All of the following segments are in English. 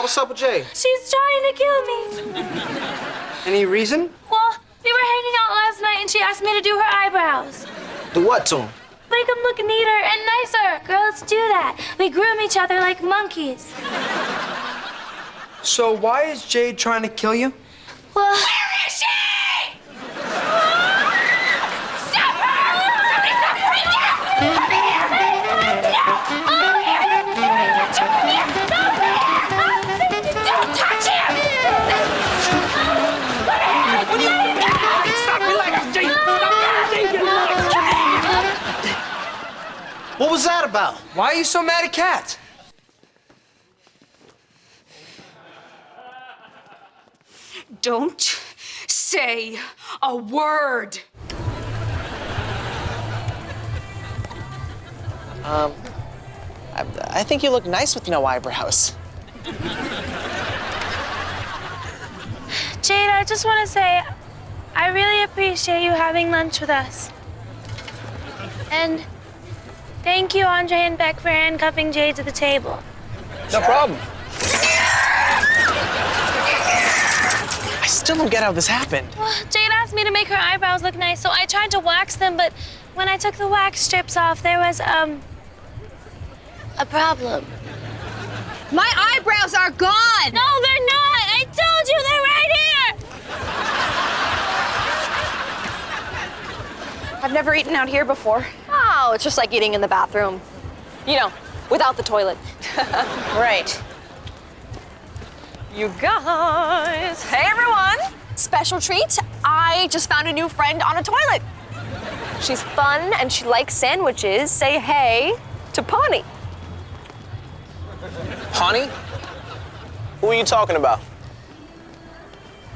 Carl, what's up with Jade? She's trying to kill me. Any reason? Well, we were hanging out last night and she asked me to do her eyebrows. Do what to him? Make them look neater and nicer. Girls do that. We groom each other like monkeys. So why is Jade trying to kill you? Well, What are you doing? Stop! Relax, Jade! Stop! Jade, relax! What was that about? Why are you so mad at Cat? Don't say a word. Um, I, I think you look nice with no eyebrows. Jade, I just want to say I really appreciate you having lunch with us. And thank you, Andre and Beck, for handcuffing Jade to the table. No problem. I still don't get how this happened. Well, Jade asked me to make her eyebrows look nice, so I tried to wax them, but when I took the wax strips off, there was, um, a problem. My eyebrows are gone! No, they're not! I told you they're right here! I've never eaten out here before. Oh, it's just like eating in the bathroom. You know, without the toilet. right. You guys. Hey, everyone. Special treat. I just found a new friend on a toilet. She's fun and she likes sandwiches. Say hey to Pawnee. Pawnee? Who are you talking about?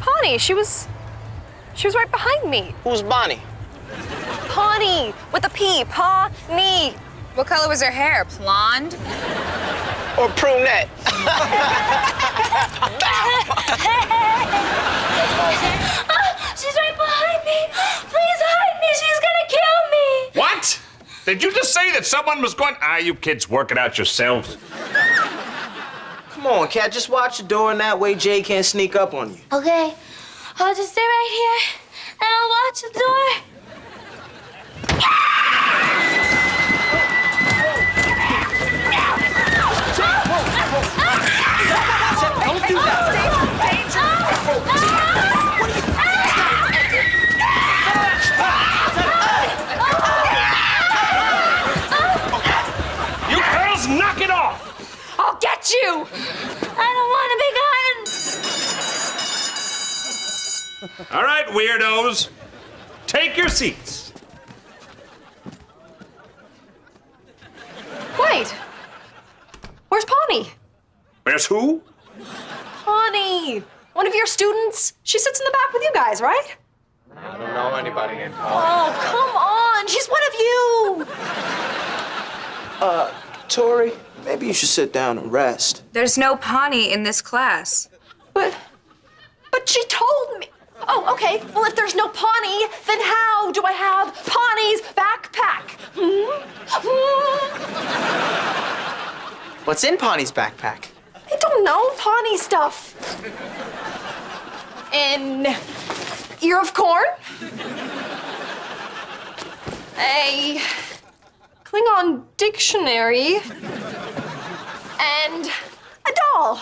Pawnee, she was. She was right behind me. Who's Bonnie? Pawnee with a P. Pawnee. What color was her hair? Blonde? Or Prunette? Ah, she's right behind me! Please hide me! She's gonna kill me! What? Did you just say that someone was going? Ah, you kids work it out yourselves. Come on, Cat, just watch the door and that way Jay can't sneak up on you. Okay, I'll just stay right here and I'll watch the door. You knock it off! I'll get you! I don't want to be gotten. All right, weirdos, take your seats. Wait. Where's Pawnee? Where's who? Pawnee. One of your students. She sits in the back with you guys, right? I don't know anybody named Oh, come on. She's one of you. Uh, Tori, maybe you should sit down and rest. There's no Pawnee in this class. But, but she told me. Oh, okay. Well, if there's no Pawnee, then how do I have Pawnee's backpack? Hmm? Hmm? What's in Pawnee's backpack? I don't know. Pawnee stuff. An ear of corn. A Klingon dictionary. And a doll.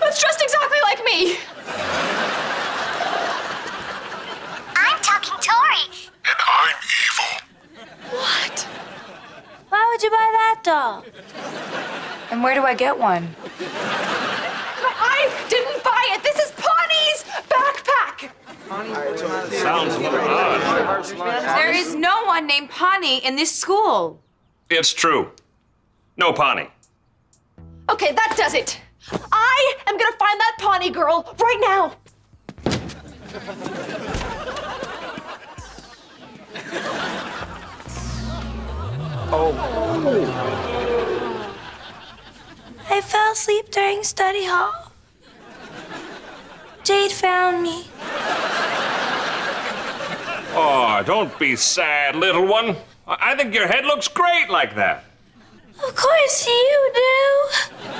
That's dressed exactly like me. I'm talking Tori. And I'm evil. What? Why would you buy that doll? And where do I get one? I didn't buy it. This is Pawnee's backpack. Sounds a little odd. There is no one named Pawnee in this school. It's true. No Pawnee. Okay, that does it. I am gonna find that Pawnee girl right now. Oh. I fell asleep during study hall. Jade found me don't be sad, little one. I, think your head looks great like that. Of course you do.